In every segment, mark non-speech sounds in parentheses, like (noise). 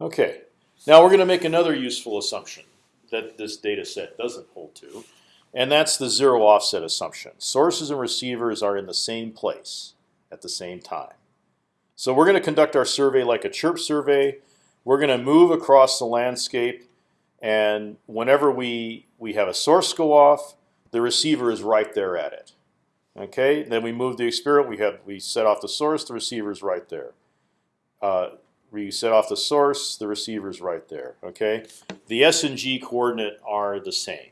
Okay, now we're going to make another useful assumption that this data set doesn't hold to, and that's the zero offset assumption. Sources and receivers are in the same place at the same time. So we're going to conduct our survey like a chirp survey. We're going to move across the landscape, and whenever we we have a source go off, the receiver is right there at it. Okay, then we move the experiment. We have we set off the source. The receiver is right there. Uh, we set off the source. The receiver is right there. Okay, the s and g coordinate are the same.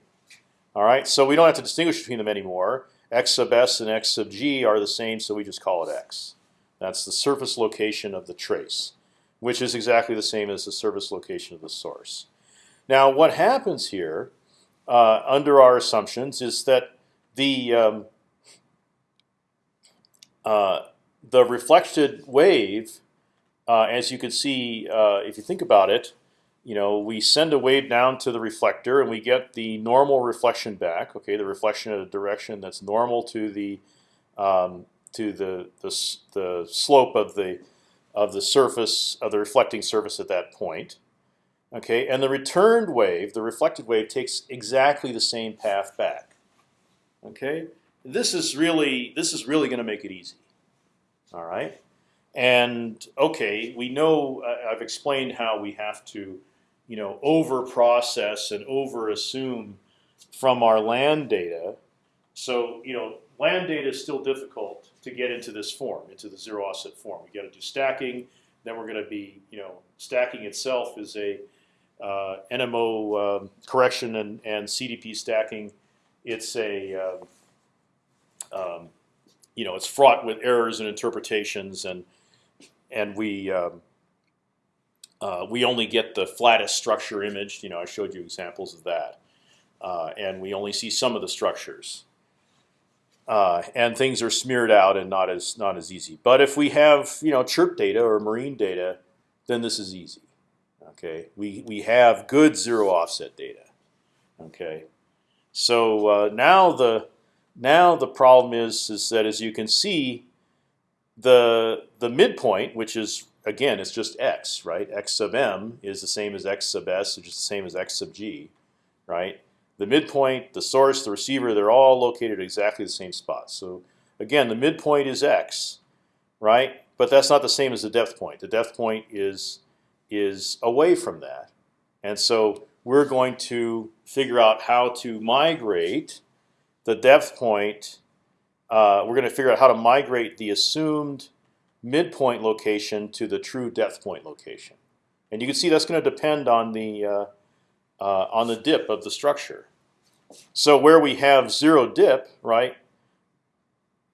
All right, so we don't have to distinguish between them anymore. x sub s and x sub g are the same, so we just call it x. That's the surface location of the trace, which is exactly the same as the surface location of the source. Now, what happens here uh, under our assumptions is that the um, uh, the reflected wave, uh, as you can see, uh, if you think about it, you know, we send a wave down to the reflector and we get the normal reflection back. Okay, the reflection in a direction that's normal to the um, to the, the the slope of the of the surface of the reflecting surface at that point. Okay, and the returned wave, the reflected wave, takes exactly the same path back. Okay, this is really this is really going to make it easy. All right, and okay, we know uh, I've explained how we have to, you know, over process and over assume from our land data. So you know, land data is still difficult to get into this form, into the zero offset form. We got to do stacking. Then we're going to be, you know, stacking itself is a uh, NMO um, correction and, and CDP stacking, it's a um, um, you know it's fraught with errors and interpretations, and and we um, uh, we only get the flattest structure imaged. You know, I showed you examples of that, uh, and we only see some of the structures. Uh, and things are smeared out and not as not as easy. But if we have you know chirp data or marine data, then this is easy. Okay, we we have good zero offset data. Okay, so uh, now the now the problem is is that as you can see, the the midpoint, which is again it's just x, right? X sub m is the same as x sub s, which is the same as x sub g, right? The midpoint, the source, the receiver, they're all located at exactly the same spot. So again, the midpoint is x, right? But that's not the same as the depth point. The depth point is is away from that. And so we're going to figure out how to migrate the depth point. Uh, we're going to figure out how to migrate the assumed midpoint location to the true depth point location. And you can see that's going to depend on the uh, uh, on the dip of the structure. So where we have zero dip, right?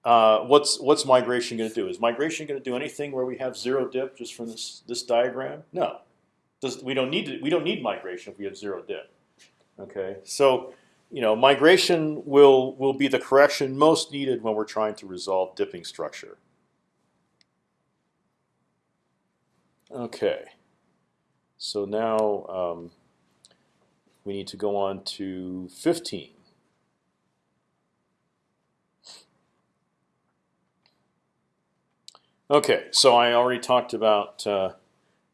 Uh, what's what's migration going to do? Is migration going to do anything where we have zero dip just from this this diagram? No, Does, we don't need to, we don't need migration if we have zero dip. Okay, so you know migration will will be the correction most needed when we're trying to resolve dipping structure. Okay, so now um, we need to go on to 15. Okay, so I already talked about uh,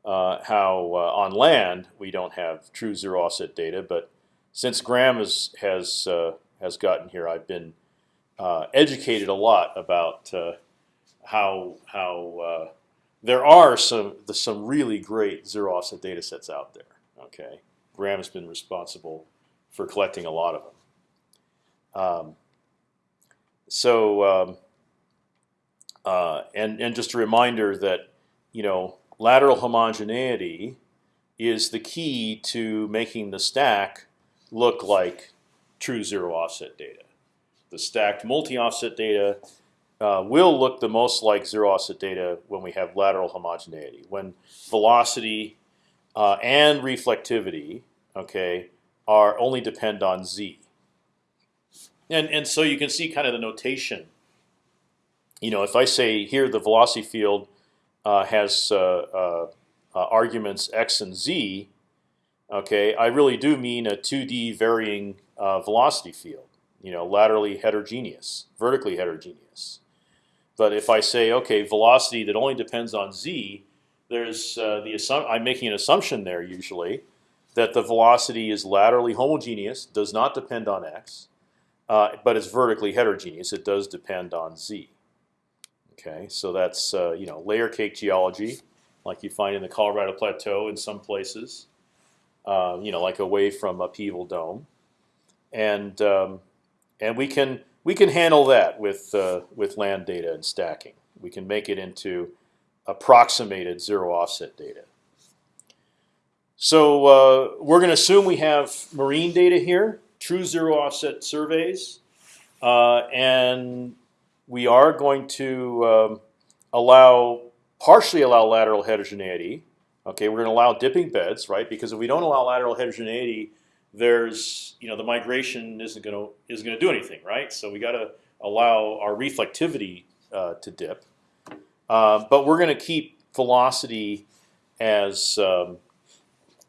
uh, how uh, on land we don't have true zero offset data, but since Graham has has uh, has gotten here, I've been uh, educated a lot about uh, how how there are some some really great zero offset data sets out there. Okay, Graham has been responsible for collecting a lot of them. Um, so. Um, uh, and and just a reminder that you know lateral homogeneity is the key to making the stack look like true zero offset data. The stacked multi-offset data uh, will look the most like zero offset data when we have lateral homogeneity. When velocity uh, and reflectivity, okay, are only depend on z. And and so you can see kind of the notation you know, if I say here the velocity field uh, has uh, uh, uh, arguments x and z, okay, I really do mean a 2D varying uh, velocity field. You know, laterally heterogeneous, vertically heterogeneous. But if I say okay, velocity that only depends on z, there's uh, the assum I'm making an assumption there usually that the velocity is laterally homogeneous, does not depend on x, uh, but it's vertically heterogeneous. It does depend on z. Okay, so that's uh, you know layer cake geology, like you find in the Colorado Plateau in some places. Uh, you know, like away from upheaval dome, and um, and we can we can handle that with uh, with land data and stacking. We can make it into approximated zero offset data. So uh, we're going to assume we have marine data here, true zero offset surveys, uh, and we are going to um, allow partially allow lateral heterogeneity. Okay, we're going to allow dipping beds, right? Because if we don't allow lateral heterogeneity, there's you know the migration isn't going to isn't going to do anything, right? So we got to allow our reflectivity uh, to dip, uh, but we're going to keep velocity as um,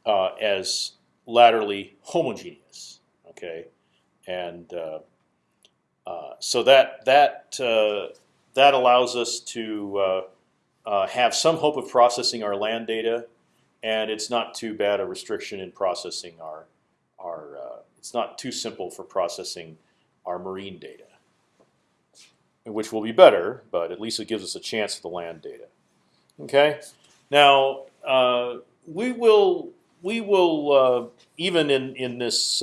uh, as laterally homogeneous. Okay, and uh, uh, so that that uh, that allows us to uh, uh, have some hope of processing our land data, and it's not too bad a restriction in processing our our. it's not too simple for processing our marine data, which will be better, but at least it gives us a chance for the land data. Okay, now we will we will even in in this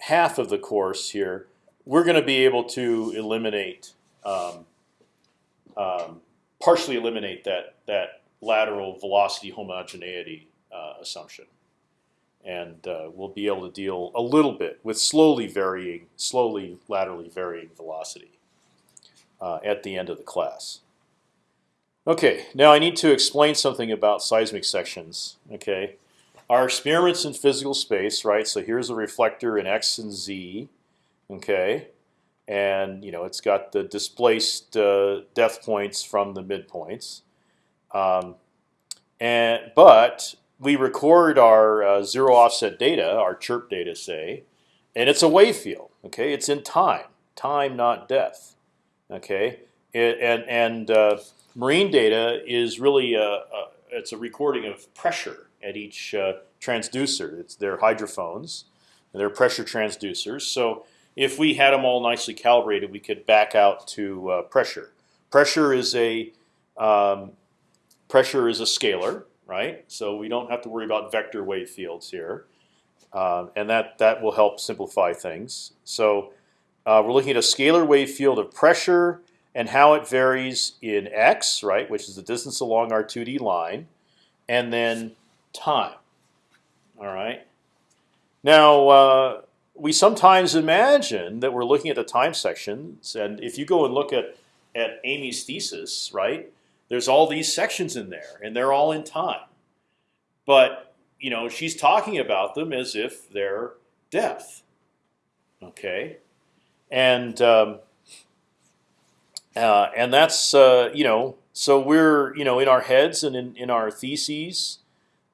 half of the course here we're going to be able to eliminate, um, um, partially eliminate that that lateral velocity homogeneity uh, assumption, and uh, we'll be able to deal a little bit with slowly varying, slowly laterally varying velocity uh, at the end of the class. Okay, now I need to explain something about seismic sections. Okay, our experiments in physical space, right? So here's a reflector in x and z okay, and you know it's got the displaced uh, depth points from the midpoints, um, and but we record our uh, zero offset data, our chirp data, say, and it's a wave field. Okay, it's in time, time not depth. Okay, it, and and uh, marine data is really a, a, it's a recording of pressure at each uh, transducer. It's their hydrophones, they're pressure transducers. So if we had them all nicely calibrated, we could back out to uh, pressure. Pressure is a um, pressure is a scalar, right? So we don't have to worry about vector wave fields here, uh, and that that will help simplify things. So uh, we're looking at a scalar wave field of pressure and how it varies in x, right, which is the distance along our 2D line, and then time. All right. Now uh, we sometimes imagine that we're looking at the time sections, and if you go and look at at Amy's thesis, right, there's all these sections in there, and they're all in time. But you know, she's talking about them as if they're depth. Okay, and um, uh, and that's uh, you know, so we're you know in our heads and in in our theses,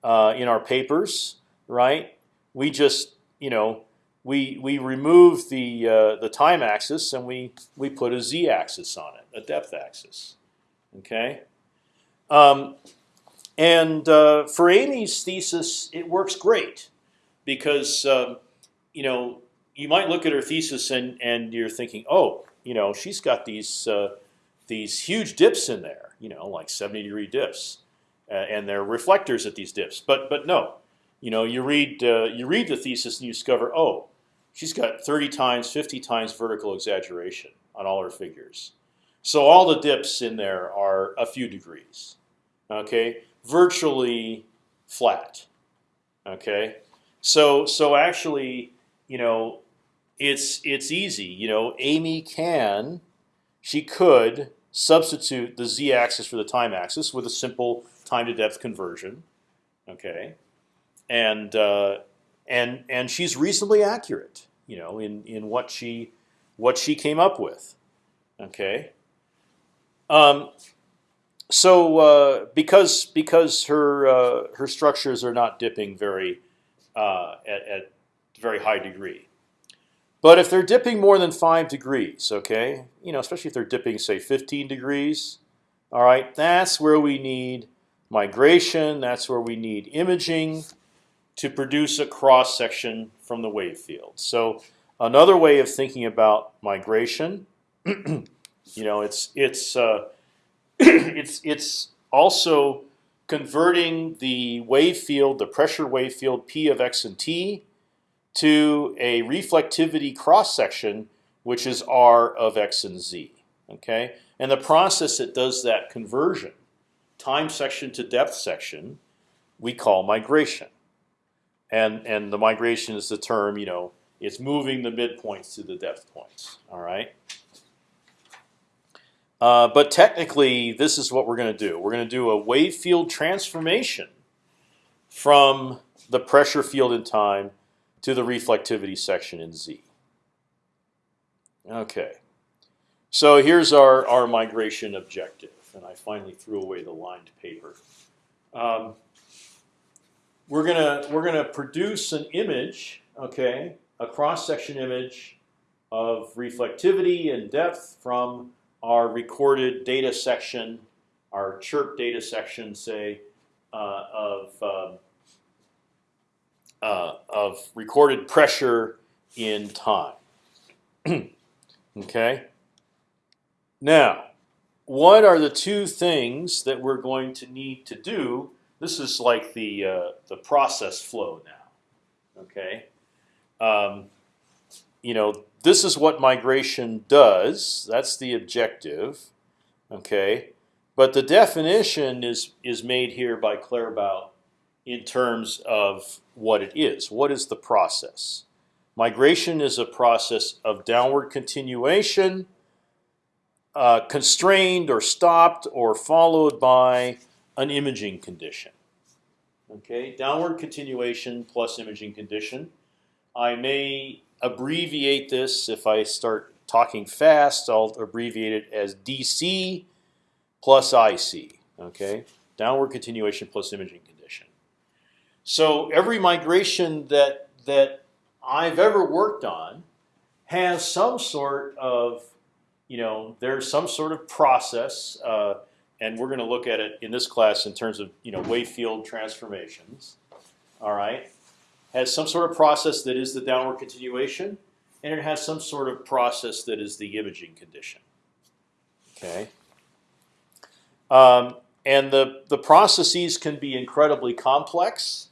uh, in our papers, right? We just you know we we remove the uh, the time axis and we we put a z-axis on it, a depth axis. Okay, um, and uh, for Amy's thesis, it works great because um, you know you might look at her thesis and and you're thinking, oh, you know, she's got these uh, these huge dips in there, you know, like 70 degree dips, uh, and they're reflectors at these dips. But but no, you know, you read uh, you read the thesis and you discover, oh, she's got 30 times, 50 times vertical exaggeration on all her figures. So all the dips in there are a few degrees. Okay, virtually flat. Okay, so so actually, you know, it's it's easy. You know, Amy can, she could substitute the z-axis for the time axis with a simple time to depth conversion. Okay, and uh, and and she's reasonably accurate, you know, in in what she what she came up with. Okay. Um, so uh, because because her uh, her structures are not dipping very uh, at, at very high degree, but if they're dipping more than five degrees, okay, you know, especially if they're dipping say 15 degrees, all right, that's where we need migration. That's where we need imaging to produce a cross section from the wave field. So another way of thinking about migration, (clears throat) you know, it's it's uh, (clears throat) it's it's also converting the wave field, the pressure wave field P of x and t, to a reflectivity cross section, which is r of x and z. Okay, and the process that does that conversion, time section to depth section, we call migration. And and the migration is the term, you know, it's moving the midpoints to the depth points. All right. Uh, but technically, this is what we're going to do. We're going to do a wave field transformation from the pressure field in time to the reflectivity section in z. Okay. So here's our, our migration objective. And I finally threw away the lined paper. Um, we're gonna we're gonna produce an image, okay, a cross section image of reflectivity and depth from our recorded data section, our chirp data section, say, uh, of um, uh, of recorded pressure in time. (clears throat) okay. Now, what are the two things that we're going to need to do? This is like the uh, the process flow now. Okay, um, you know this is what migration does. That's the objective. Okay, but the definition is is made here by Claerbout in terms of what it is. What is the process? Migration is a process of downward continuation uh, constrained or stopped or followed by an imaging condition. Okay, downward continuation plus imaging condition. I may abbreviate this if I start talking fast. I'll abbreviate it as DC plus IC. Okay, downward continuation plus imaging condition. So every migration that that I've ever worked on has some sort of you know, there's some sort of process, uh, and we're going to look at it in this class in terms of you know wave field transformations. All right, has some sort of process that is the downward continuation, and it has some sort of process that is the imaging condition. Okay. Um, and the the processes can be incredibly complex.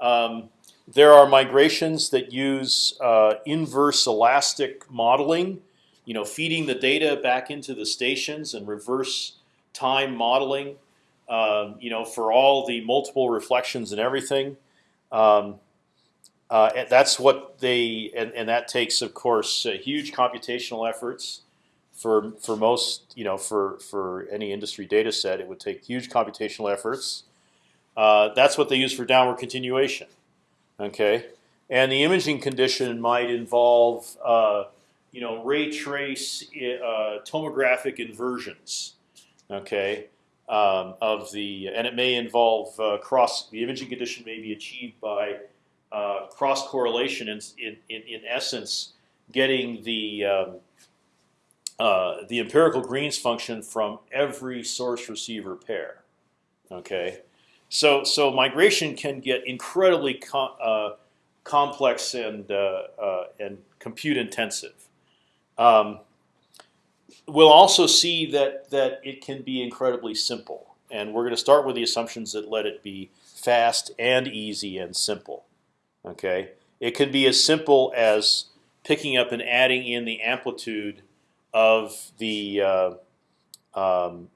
Um, there are migrations that use uh, inverse elastic modeling you know, feeding the data back into the stations and reverse time modeling, um, you know, for all the multiple reflections and everything. Um, uh, and that's what they, and, and that takes, of course, uh, huge computational efforts for for most, you know, for for any industry data set, it would take huge computational efforts. Uh, that's what they use for downward continuation. Okay, and the imaging condition might involve uh, you know, ray trace uh, tomographic inversions, okay, um, of the, and it may involve uh, cross. The imaging condition may be achieved by uh, cross correlation. In, in in essence, getting the um, uh, the empirical Green's function from every source receiver pair. Okay, so so migration can get incredibly com uh, complex and uh, and compute intensive. Um, we'll also see that that it can be incredibly simple, and we're going to start with the assumptions that let it be fast and easy and simple. Okay, it can be as simple as picking up and adding in the amplitude of the uh, um,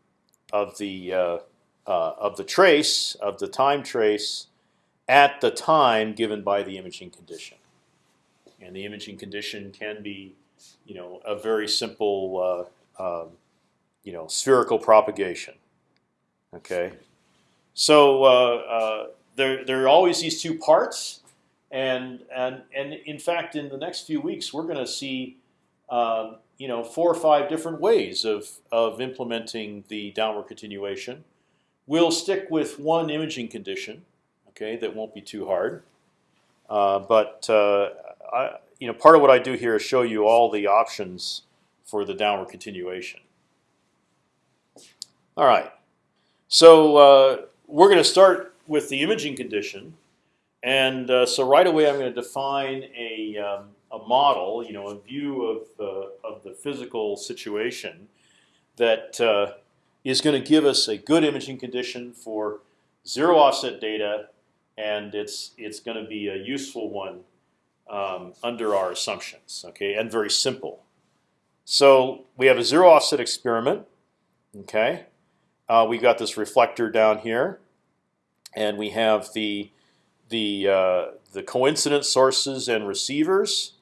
of the uh, uh, of the trace of the time trace at the time given by the imaging condition, and the imaging condition can be you know, a very simple, uh, um, you know, spherical propagation. Okay, so uh, uh, there there are always these two parts, and and and in fact, in the next few weeks, we're going to see, um, you know, four or five different ways of of implementing the downward continuation. We'll stick with one imaging condition, okay, that won't be too hard. Uh, but uh, I, you know, part of what I do here is show you all the options for the downward continuation. All right, so uh, we're going to start with the imaging condition, and uh, so right away I'm going to define a um, a model, you know, a view of the of the physical situation that uh, is going to give us a good imaging condition for zero offset data, and it's it's going to be a useful one um, under our assumptions. Okay, and very simple. So we have a zero offset experiment. Okay, uh, we got this reflector down here, and we have the the uh, the coincident sources and receivers,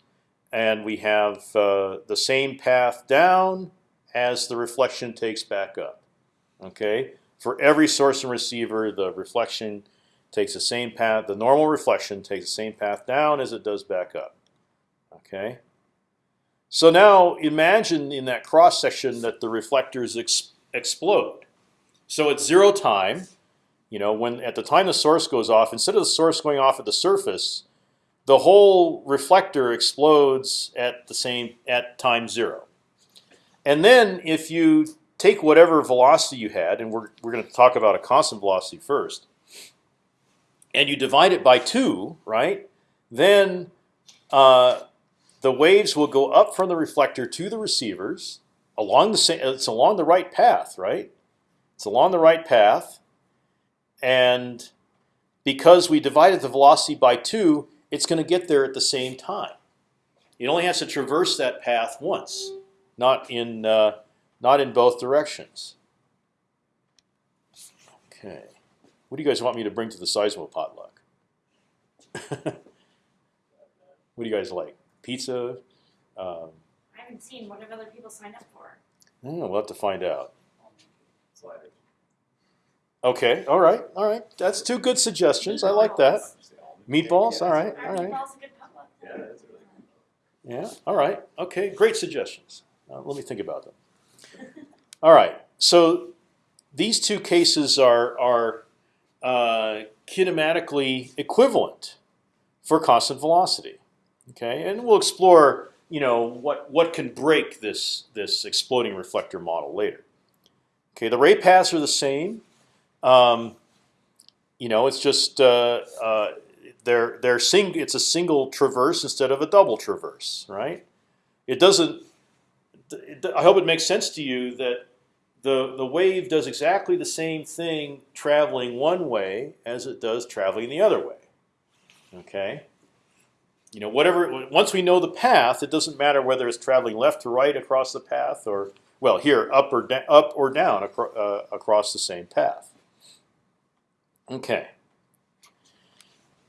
and we have uh, the same path down as the reflection takes back up. Okay, for every source and receiver, the reflection takes the same path. The normal reflection takes the same path down as it does back up. Okay. So now imagine in that cross section that the reflectors ex explode. So at zero time, you know, when at the time the source goes off, instead of the source going off at the surface, the whole reflector explodes at the same at time zero. And then if you take whatever velocity you had, and we're we're going to talk about a constant velocity first, and you divide it by two, right? Then uh, the waves will go up from the reflector to the receivers along the same. It's along the right path, right? It's along the right path, and because we divided the velocity by two, it's going to get there at the same time. It only has to traverse that path once, not in uh, not in both directions. Okay, what do you guys want me to bring to the Seismo potluck? (laughs) what do you guys like? Pizza? Um, I haven't seen what have other people signed up for. oh, we'll have to find out. Okay, all right, all right. That's two good suggestions. I like that. Meatballs, all right, all Our right. meatball's a good potluck. Yeah, that's really Yeah, all right. Okay, great suggestions. Uh, let me think about them. All right. So these two cases are are uh, kinematically equivalent for constant velocity. Okay, and we'll explore you know what what can break this this exploding reflector model later. Okay, the ray paths are the same. Um, you know, it's just uh, uh, they're they're sing. It's a single traverse instead of a double traverse, right? It doesn't. I hope it makes sense to you that the the wave does exactly the same thing traveling one way as it does traveling the other way. Okay. You know, whatever. Once we know the path, it doesn't matter whether it's traveling left to right across the path, or well, here up or up or down acro uh, across the same path. Okay.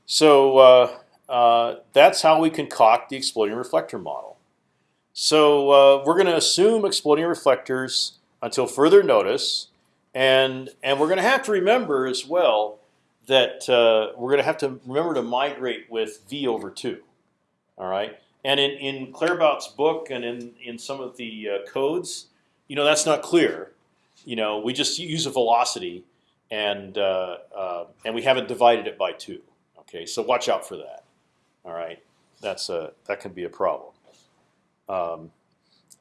So uh, uh, that's how we concoct the exploding reflector model. So uh, we're going to assume exploding reflectors until further notice, and and we're going to have to remember as well that uh, we're going to have to remember to migrate with v over two. All right. And in in Claerbout's book and in in some of the uh, codes, you know that's not clear. You know, we just use a velocity, and uh, uh, and we haven't divided it by two. Okay, so watch out for that. All right, that's a that can be a problem. Um,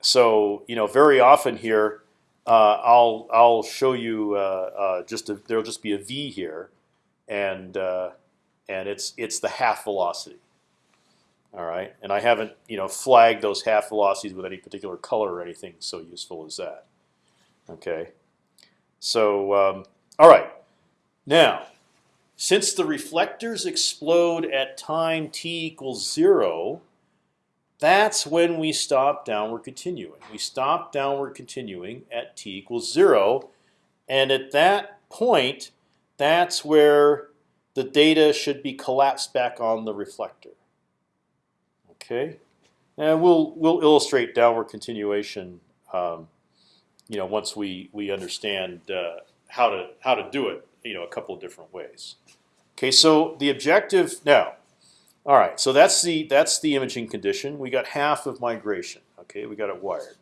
so you know, very often here, uh, I'll I'll show you uh, uh, just a, there'll just be a v here, and uh, and it's it's the half velocity. All right, and I haven't you know flagged those half velocities with any particular color or anything so useful as that. Okay, so um, all right, now since the reflectors explode at time t equals zero, that's when we stop downward continuing. We stop downward continuing at t equals zero, and at that point, that's where the data should be collapsed back on the reflector. Okay, and we'll we'll illustrate downward continuation. Um, you know, once we we understand uh, how to how to do it, you know, a couple of different ways. Okay, so the objective now. All right, so that's the that's the imaging condition. We got half of migration. Okay, we got it wired.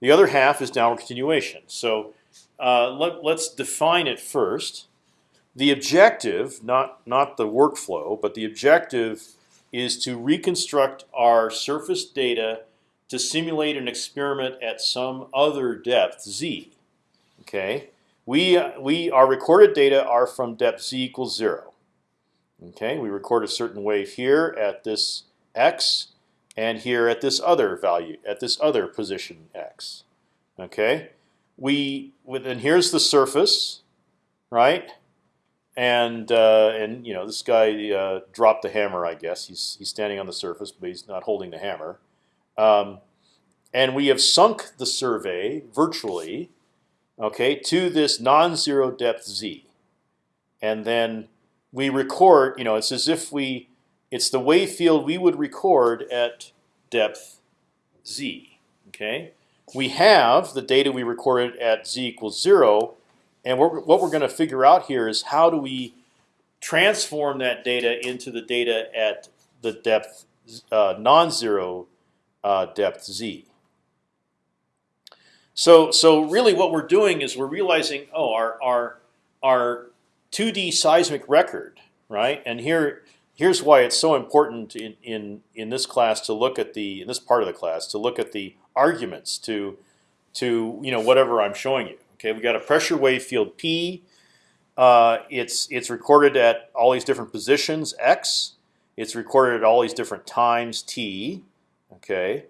The other half is downward continuation. So uh, let, let's define it first. The objective, not not the workflow, but the objective is to reconstruct our surface data to simulate an experiment at some other depth z. Okay, we we our recorded data are from depth z equals zero. Okay, we record a certain wave here at this x, and here at this other value at this other position x. Okay, we and here's the surface, right? And uh, and you know this guy uh, dropped the hammer. I guess he's he's standing on the surface, but he's not holding the hammer. Um, and we have sunk the survey virtually, okay, to this non-zero depth z, and then we record. You know, it's as if we it's the wave field we would record at depth z. Okay, we have the data we recorded at z equals zero, and what we're going to figure out here is how do we transform that data into the data at the depth uh, non-zero uh, depth z. So so really what we're doing is we're realizing oh our our our 2D seismic record right and here here's why it's so important in in in this class to look at the in this part of the class to look at the arguments to to you know whatever I'm showing you. Okay, we got a pressure wave field P. Uh, it's it's recorded at all these different positions x. It's recorded at all these different times t. Okay,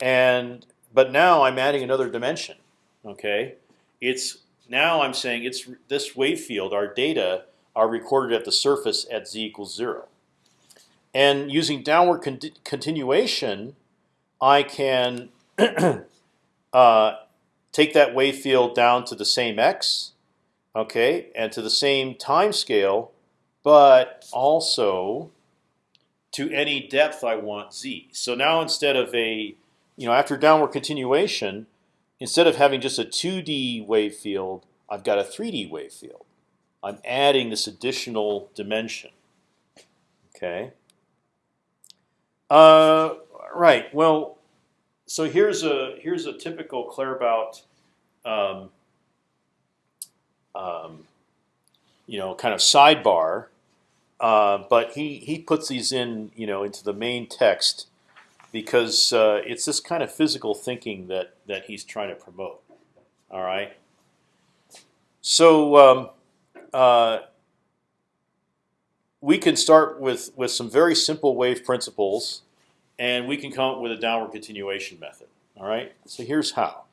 and but now I'm adding another dimension. Okay, it's now I'm saying it's this wave field. Our data are recorded at the surface at z equals zero. And using downward con continuation, I can (clears throat) uh, take that wave field down to the same x, okay, and to the same time scale, but also to any depth I want z. So now instead of a you know, after downward continuation, instead of having just a 2D wave field, I've got a 3D wave field. I'm adding this additional dimension. Okay. Uh, right. Well, so here's a here's a typical Claerbout, um, um, you know, kind of sidebar. Uh, but he he puts these in you know into the main text because uh, it's this kind of physical thinking that that he's trying to promote. All right. So um, uh, we can start with with some very simple wave principles, and we can come up with a downward continuation method. All right. So here's how.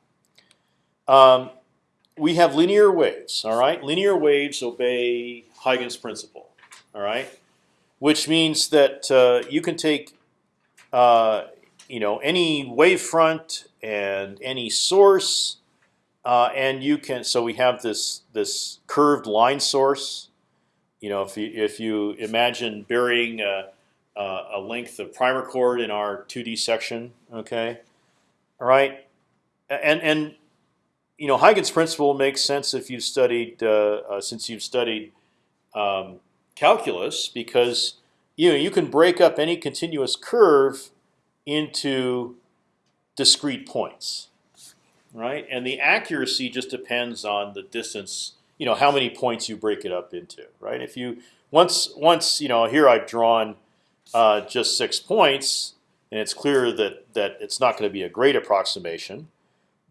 Um, we have linear waves. All right. Linear waves obey Huygens principle. All right. Which means that uh, you can take uh, you know any wavefront and any source, uh, and you can. So we have this this curved line source. You know, if you if you imagine burying a, a length of primer cord in our 2D section, okay, all right, and and you know Huygens principle makes sense if you've studied uh, uh, since you've studied um, calculus because you know you can break up any continuous curve into discrete points, right? And the accuracy just depends on the distance. You know how many points you break it up into, right? If you once once you know here I've drawn uh, just six points, and it's clear that that it's not going to be a great approximation.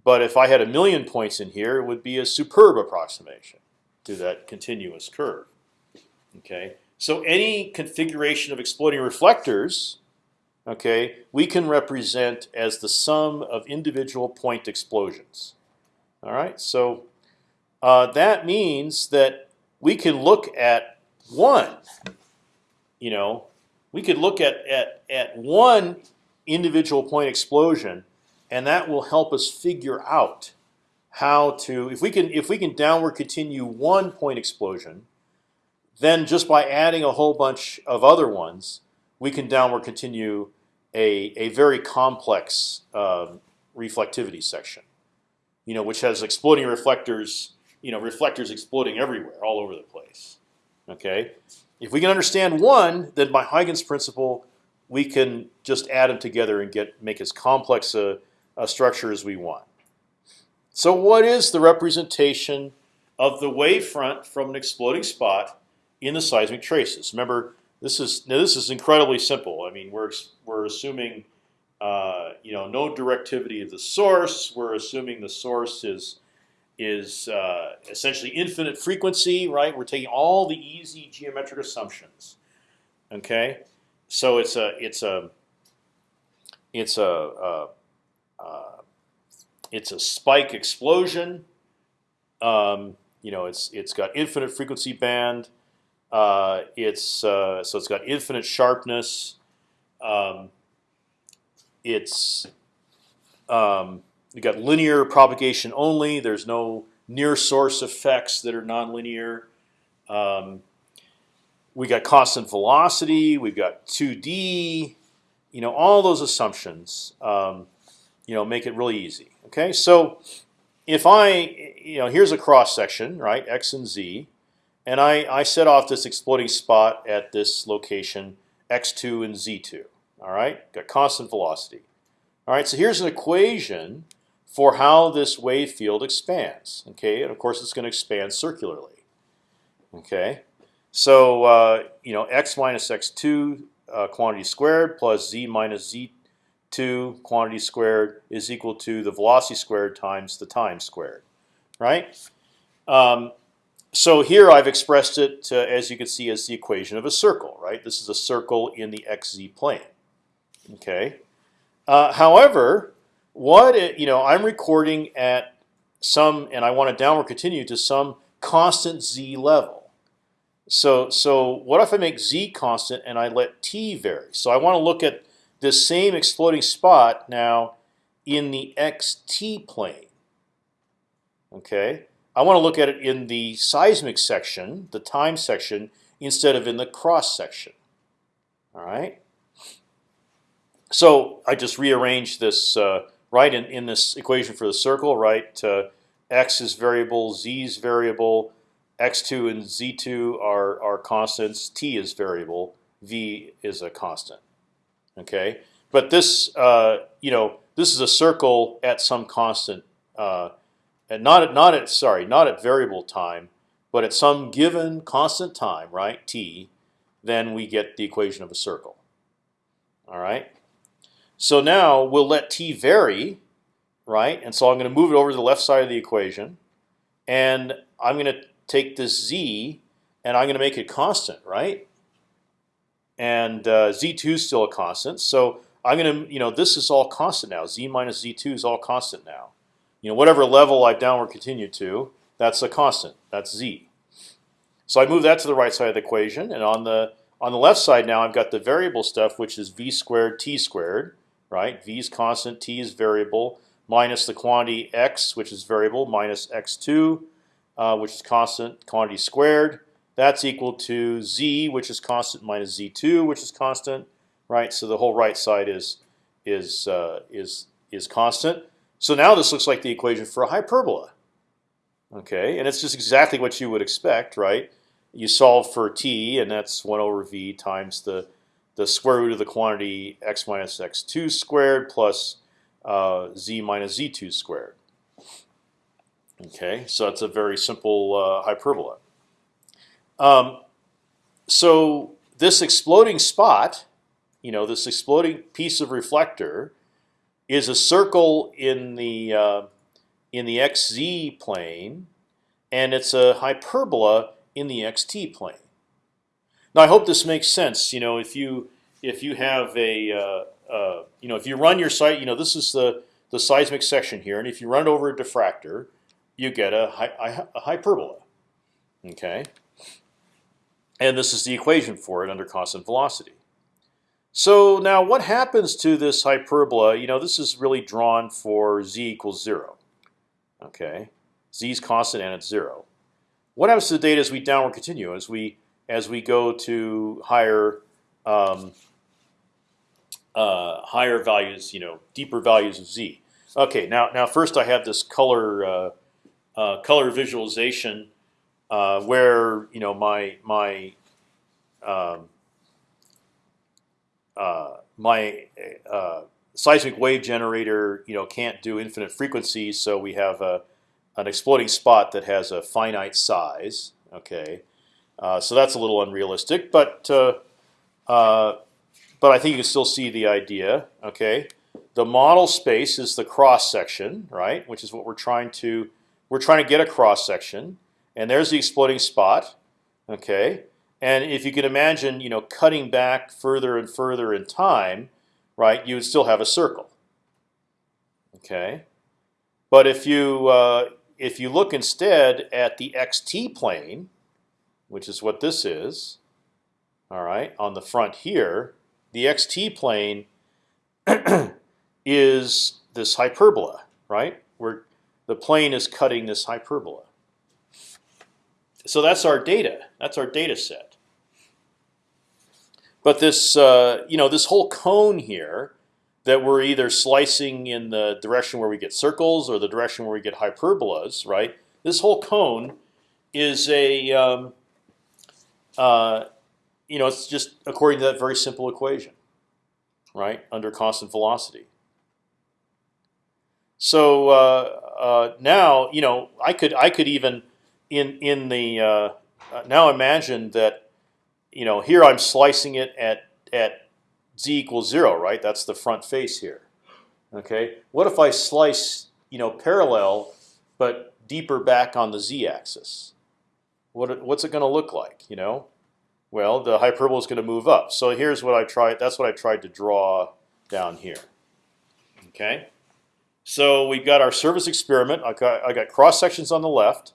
But if I had a million points in here, it would be a superb approximation to that continuous curve. Okay, so any configuration of exploding reflectors okay, we can represent as the sum of individual point explosions. All right, so uh, that means that we can look at one. You know, we could look at at at one individual point explosion, and that will help us figure out how to if we can if we can downward continue one point explosion, then just by adding a whole bunch of other ones, we can downward continue a a very complex um, reflectivity section. You know, which has exploding reflectors. You know, reflectors exploding everywhere, all over the place. Okay, if we can understand one, then by Huygens principle, we can just add them together and get make as complex a, a structure as we want. So, what is the representation of the wavefront from an exploding spot in the seismic traces? Remember, this is now this is incredibly simple. I mean, we're we're assuming uh, you know no directivity of the source. We're assuming the source is is uh, essentially infinite frequency, right? We're taking all the easy geometric assumptions. Okay, so it's a it's a it's a uh, uh, it's a spike explosion. Um, you know, it's it's got infinite frequency band. Uh, it's uh, so it's got infinite sharpness. Um, it's um, you got linear propagation only. There's no near source effects that are nonlinear. Um, we got constant velocity. We've got 2D. You know, all those assumptions. Um, you know, make it really easy. Okay, so if I, you know, here's a cross section, right, x and z, and I I set off this exploding spot at this location x2 and z2. All right, got constant velocity. All right, so here's an equation for how this wave field expands. Okay, and of course it's going to expand circularly. Okay, so uh, you know x minus x2 uh, quantity squared plus z minus z2 quantity squared is equal to the velocity squared times the time squared, right? Um, so here I've expressed it uh, as you can see as the equation of a circle, right? This is a circle in the xz plane. Okay. Uh, however, what it, you know, I'm recording at some, and I want to downward continue to some constant z level. So, so what if I make z constant and I let t vary? So I want to look at this same exploding spot now in the xt plane. Okay, I want to look at it in the seismic section, the time section, instead of in the cross section. All right. So I just rearranged this uh, right in, in this equation for the circle. Right, uh, x is variable, z is variable, x2 and z2 are are constants. T is variable, v is a constant. Okay, but this uh, you know this is a circle at some constant, uh, and not at not at sorry not at variable time, but at some given constant time, right? T, then we get the equation of a circle. All right. So now we'll let t vary, right? And so I'm going to move it over to the left side of the equation, and I'm going to take this z, and I'm going to make it constant, right? And uh, z2 is still a constant, so I'm going to, you know, this is all constant now. z minus z2 is all constant now. You know, whatever level I've downward continue to, that's a constant. That's z. So I move that to the right side of the equation, and on the on the left side now I've got the variable stuff, which is v squared t squared right? V is constant, t is variable, minus the quantity x, which is variable, minus x2, uh, which is constant, quantity squared. That's equal to z, which is constant, minus z2, which is constant, right? So the whole right side is is uh, is is constant. So now this looks like the equation for a hyperbola. Okay, and it's just exactly what you would expect, right? You solve for t, and that's one over v times the the square root of the quantity x minus x2 squared plus uh, z minus z2 squared. Okay, so it's a very simple uh, hyperbola. Um, so this exploding spot, you know, this exploding piece of reflector, is a circle in the uh, in the xz plane, and it's a hyperbola in the xt plane. Now I hope this makes sense. You know, if you if you have a uh, uh, you know if you run your site, you know this is the the seismic section here, and if you run over a diffractor, you get a, a hyperbola. Okay, and this is the equation for it under constant velocity. So now, what happens to this hyperbola? You know, this is really drawn for z equals zero. Okay, z is constant and it's zero. What happens to the data as we downward continue? As we as we go to higher um, uh, higher values, you know, deeper values of z. Okay, now now first I have this color uh, uh, color visualization uh, where you know my my um, uh, my uh, seismic wave generator you know can't do infinite frequencies, so we have a an exploding spot that has a finite size. Okay, uh, so that's a little unrealistic, but uh, uh, but I think you can still see the idea. Okay, the model space is the cross section, right? Which is what we're trying to we're trying to get a cross section, and there's the exploding spot. Okay, and if you can imagine, you know, cutting back further and further in time, right, you would still have a circle. Okay, but if you uh, if you look instead at the xt plane, which is what this is, all right, on the front here, the xt plane (clears throat) is this hyperbola, right? Where the plane is cutting this hyperbola. So that's our data. That's our data set. But this, uh, you know, this whole cone here that we're either slicing in the direction where we get circles or the direction where we get hyperbolas, right? This whole cone is a, um, uh, you know, it's just according to that very simple equation, right? Under constant velocity. So uh, uh, now, you know, I could I could even in in the uh, uh, now imagine that, you know, here I'm slicing it at at z equals zero, right? That's the front face here. Okay. What if I slice, you know, parallel, but deeper back on the z-axis? What what's it going to look like? You know, well, the hyperbola is going to move up. So here's what I tried. That's what I tried to draw down here. Okay. So we've got our surface experiment. I got I got cross sections on the left,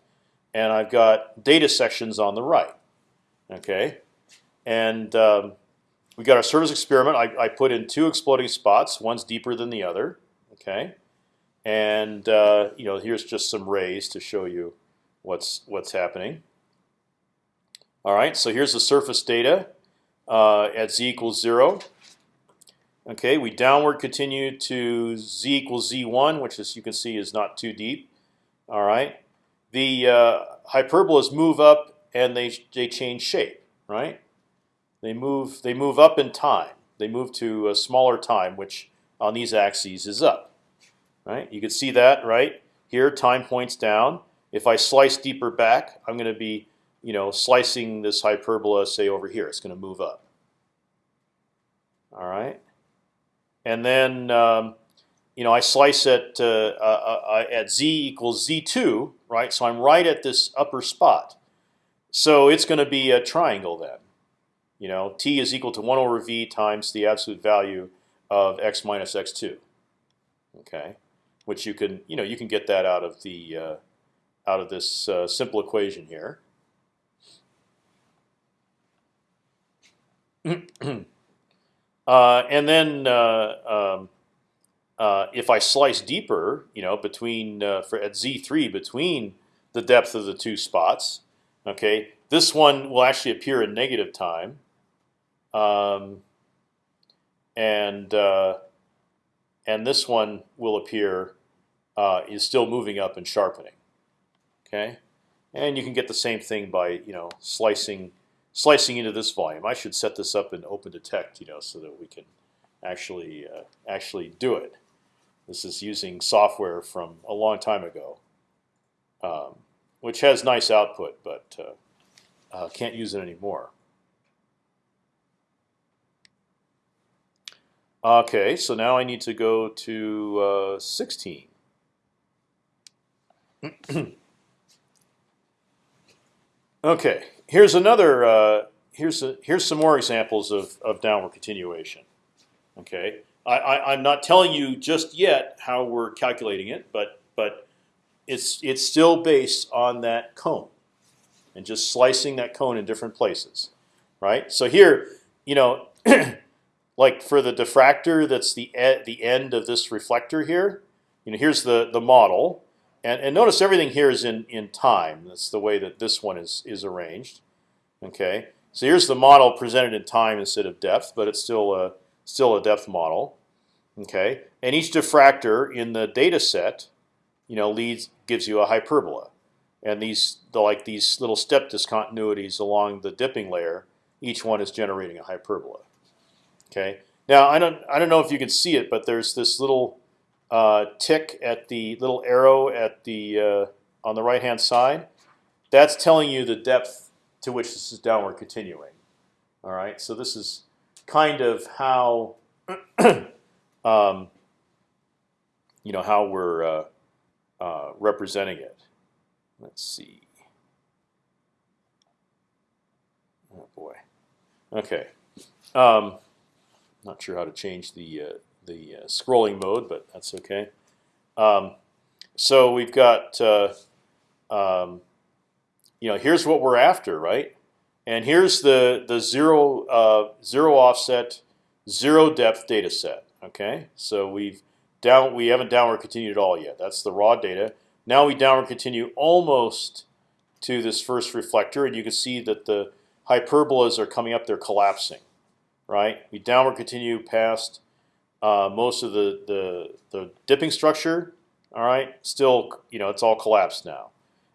and I've got data sections on the right. Okay, and um, we got our surface experiment. I, I put in two exploding spots. One's deeper than the other. Okay, and uh, you know here's just some rays to show you what's what's happening. All right, so here's the surface data uh, at z equals zero. Okay, we downward continue to z equals z1, which as you can see is not too deep. All right, the uh, hyperbolas move up and they they change shape. Right, they move they move up in time. They move to a smaller time, which on these axes is up. Right, you can see that right here. Time points down. If I slice deeper back, I'm going to be you know slicing this hyperbola say over here. It's going to move up. All right and then um, you know I slice it uh, uh, uh, at z equals z2, right? So I'm right at this upper spot. So it's going to be a triangle then. You know, t is equal to one over v times the absolute value of x minus x2. Okay, which you can you know you can get that out of the uh, out of this uh, simple equation here. (clears throat) Uh, and then um, uh, if I slice deeper, you know, between uh, for at z3 between the depth of the two spots, okay, this one will actually appear in negative time, um, and uh, and this one will appear uh, is still moving up and sharpening. Okay, and you can get the same thing by you know slicing slicing into this volume. I should set this up in OpendTect, you know, so that we can actually uh, actually do it. This is using software from a long time ago, um, which has nice output, but uh, uh, can't use it anymore. Okay, so now I need to go to uh, 16. (clears throat) okay, here's another. Uh, here's a, here's some more examples of, of downward continuation. Okay, I, I'm not telling you just yet how we're calculating it, but but it's it's still based on that cone, and just slicing that cone in different places, right? So here, you know, (clears throat) like for the diffractor, that's the e the end of this reflector here. You know, here's the the model, and, and notice everything here is in, in time. That's the way that this one is, is arranged. Okay, so here's the model presented in time instead of depth, but it's still a still a depth model. Okay, and each diffractor in the data set, you know, leads gives you a hyperbola, and these the like these little step discontinuities along the dipping layer, each one is generating a hyperbola. Okay, now I don't I don't know if you can see it, but there's this little uh, tick at the little arrow at the uh, on the right hand side, that's telling you the depth to which this is downward continuing. All right, so this is kind of how (clears throat) um, you know how we're uh, uh, representing it. Let's see. Oh boy. Okay. Um, not sure how to change the uh, the uh, scrolling mode, but that's okay. Um, so we've got, uh, um, you know, here's what we're after, right? And here's the the zero uh, zero offset, zero depth data set. Okay, so we've down we haven't downward continued at all yet. That's the raw data. Now we downward continue almost to this first reflector, and you can see that the hyperbolas are coming up; they're collapsing, right? We downward continue past uh, most of the, the the dipping structure. All right, still, you know, it's all collapsed now,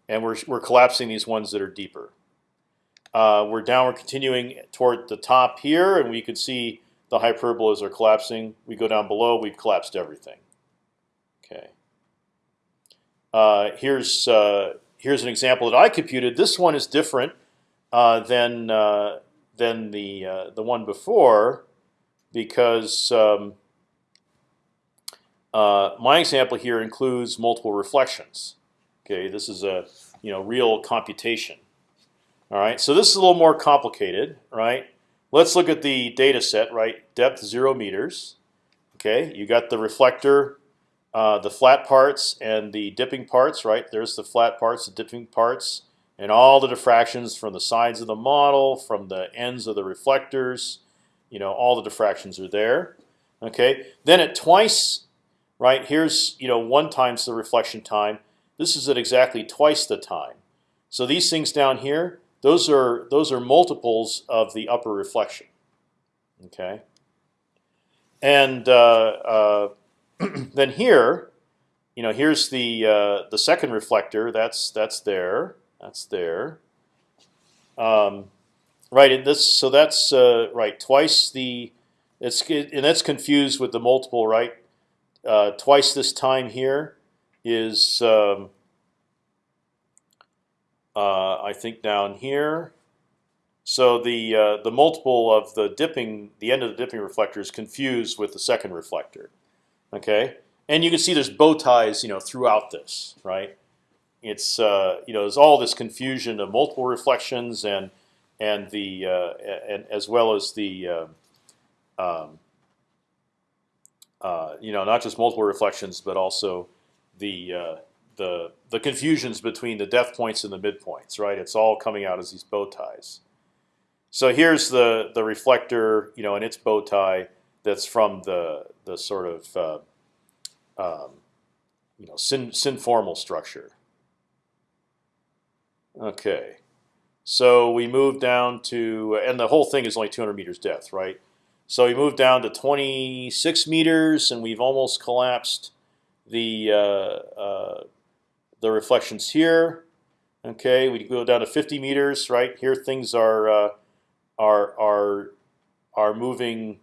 and we're we're collapsing these ones that are deeper. Uh, we're downward continuing toward the top here, and we can see the hyperbolas are collapsing. We go down below, we've collapsed everything. Okay. Uh, here's uh, here's an example that I computed. This one is different uh, than uh, than the uh, the one before because um, uh, my example here includes multiple reflections. Okay, this is a you know real computation. All right, so this is a little more complicated, right? Let's look at the data set, right? Depth zero meters. Okay, you got the reflector, uh, the flat parts and the dipping parts, right? There's the flat parts, the dipping parts, and all the diffractions from the sides of the model, from the ends of the reflectors. You know, all the diffractions are there. Okay, then at twice, right? Here's you know one times the reflection time. This is at exactly twice the time. So these things down here, those are those are multiples of the upper reflection. Okay. And uh, uh, (clears throat) then here, you know, here's the uh, the second reflector. That's that's there. That's there. Um, right. This so that's uh, right twice the. It's and that's confused with the multiple, right? Uh, twice this time here is. Um, uh, I think down here. So the uh, the multiple of the dipping, the end of the dipping reflector is confused with the second reflector. Okay, and you can see there's bow ties, you know, throughout this, right? It's uh, you know there's all this confusion of multiple reflections and and the uh, and as well as the uh, um, uh, you know not just multiple reflections but also the uh, the the confusions between the depth points and the midpoints, right? It's all coming out as these bow ties. So here's the the reflector, you know, and its bow tie that's from the the sort of uh, um, you know sin synformal structure. Okay, so we move down to, and the whole thing is only 200 meters depth, right? So we move down to 26 meters, and we've almost collapsed the uh, uh, the reflections here. Okay, we go down to 50 meters, right? Here things are uh, are are are moving.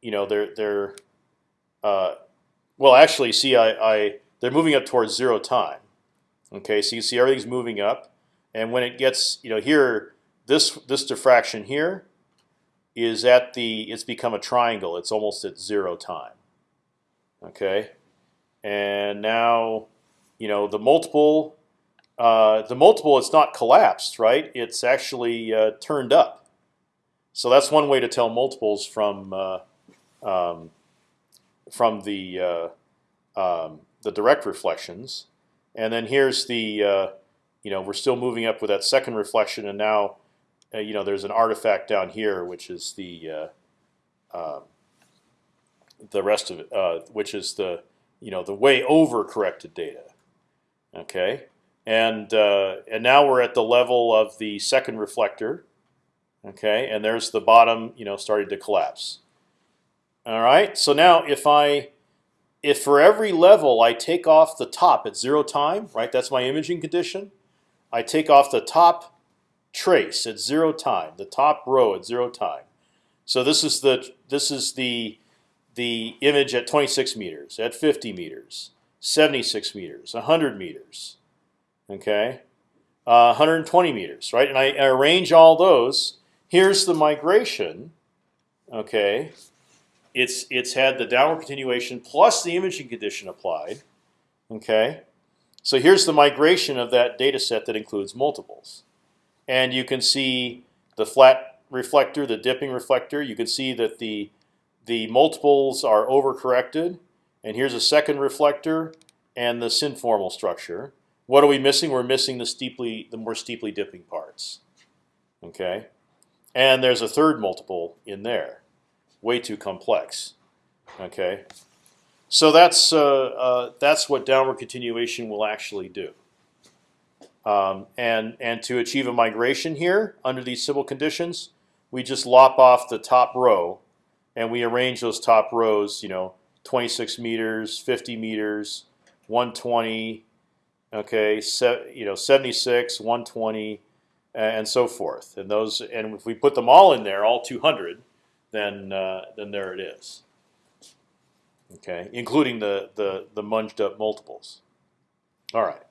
You know, they're they're uh, well, actually, see, I, I they're moving up towards zero time. Okay, so you see everything's moving up, and when it gets, you know, here this this diffraction here is at the it's become a triangle. It's almost at zero time. Okay, and now you know the multiple uh, the multiple it's not collapsed right? It's actually uh, turned up. So that's one way to tell multiples from uh, um, from the uh, um, the direct reflections. And then here's the uh, you know we're still moving up with that second reflection and now uh, you know there's an artifact down here which is the um, the rest of it which is the you know the way over corrected data Okay, and uh, and now we're at the level of the second reflector. Okay, and there's the bottom, you know, starting to collapse. All right, so now if I if for every level I take off the top at zero time, right? That's my imaging condition. I take off the top trace at zero time, the top row at zero time. So this is the this is the the image at 26 meters, at 50 meters, 76 meters, 100 meters, okay, uh, 120 meters, right? And I, I arrange all those. Here's the migration, okay. It's it's had the downward continuation plus the imaging condition applied, okay. So here's the migration of that data set that includes multiples, and you can see the flat reflector, the dipping reflector. You can see that the the multiples are overcorrected, and here's a second reflector and the synformal structure. What are we missing? We're missing the steeply, the more steeply dipping parts. Okay, and there's a third multiple in there, way too complex. Okay, so that's uh, uh, that's what downward continuation will actually do. Um, and and to achieve a migration here under these simple conditions, we just lop off the top row, and we arrange those top rows. You know, 26 meters, 50 meters, 120. Okay, se you know, 76, 120, and so forth. And those, and if we put them all in there, all 200, then uh, then there it is. Okay, including the the the munged up multiples. All right.